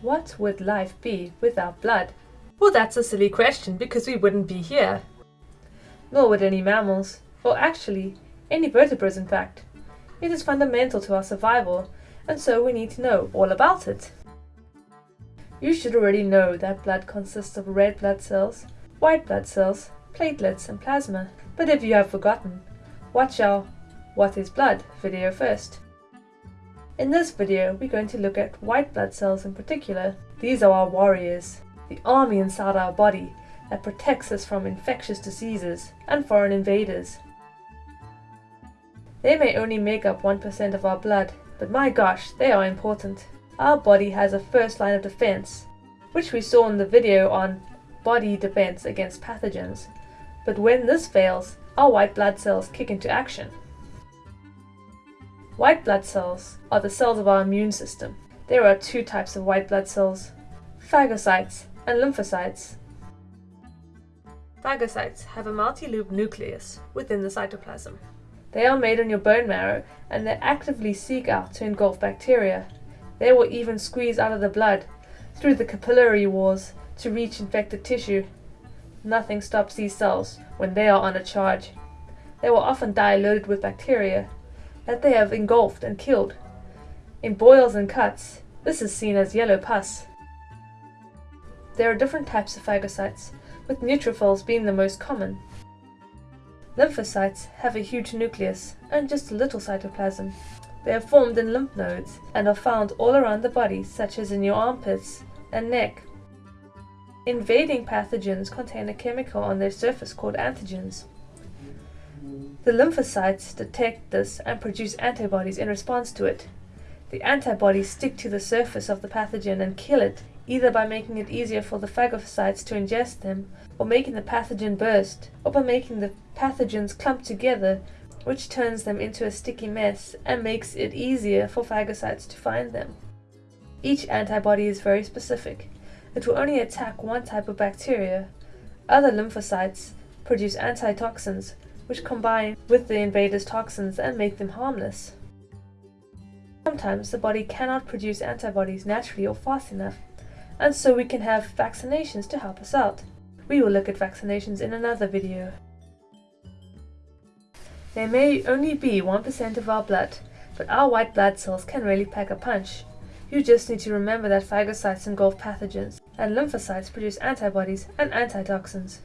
what would life be without blood? Well, that's a silly question because we wouldn't be here. Nor would any mammals, or actually, any vertebrates in fact. It is fundamental to our survival, and so we need to know all about it. You should already know that blood consists of red blood cells, white blood cells, platelets and plasma. But if you have forgotten, watch our What is Blood video first. In this video, we're going to look at white blood cells in particular. These are our warriors, the army inside our body that protects us from infectious diseases and foreign invaders. They may only make up 1% of our blood, but my gosh, they are important. Our body has a first line of defense, which we saw in the video on body defense against pathogens. But when this fails, our white blood cells kick into action. White blood cells are the cells of our immune system. There are two types of white blood cells, phagocytes and lymphocytes. Phagocytes have a multi-lobed nucleus within the cytoplasm. They are made in your bone marrow and they actively seek out to engulf bacteria. They will even squeeze out of the blood through the capillary walls to reach infected tissue. Nothing stops these cells when they are on a charge. They will often die loaded with bacteria that they have engulfed and killed. In boils and cuts, this is seen as yellow pus. There are different types of phagocytes, with neutrophils being the most common. Lymphocytes have a huge nucleus and just a little cytoplasm. They are formed in lymph nodes and are found all around the body, such as in your armpits and neck. Invading pathogens contain a chemical on their surface called antigens. The lymphocytes detect this and produce antibodies in response to it. The antibodies stick to the surface of the pathogen and kill it, either by making it easier for the phagocytes to ingest them, or making the pathogen burst, or by making the pathogens clump together, which turns them into a sticky mess and makes it easier for phagocytes to find them. Each antibody is very specific. It will only attack one type of bacteria. Other lymphocytes produce antitoxins, which combine with the invader's toxins and make them harmless. Sometimes the body cannot produce antibodies naturally or fast enough, and so we can have vaccinations to help us out. We will look at vaccinations in another video. They may only be 1% of our blood, but our white blood cells can really pack a punch. You just need to remember that phagocytes engulf pathogens, and lymphocytes produce antibodies and antitoxins.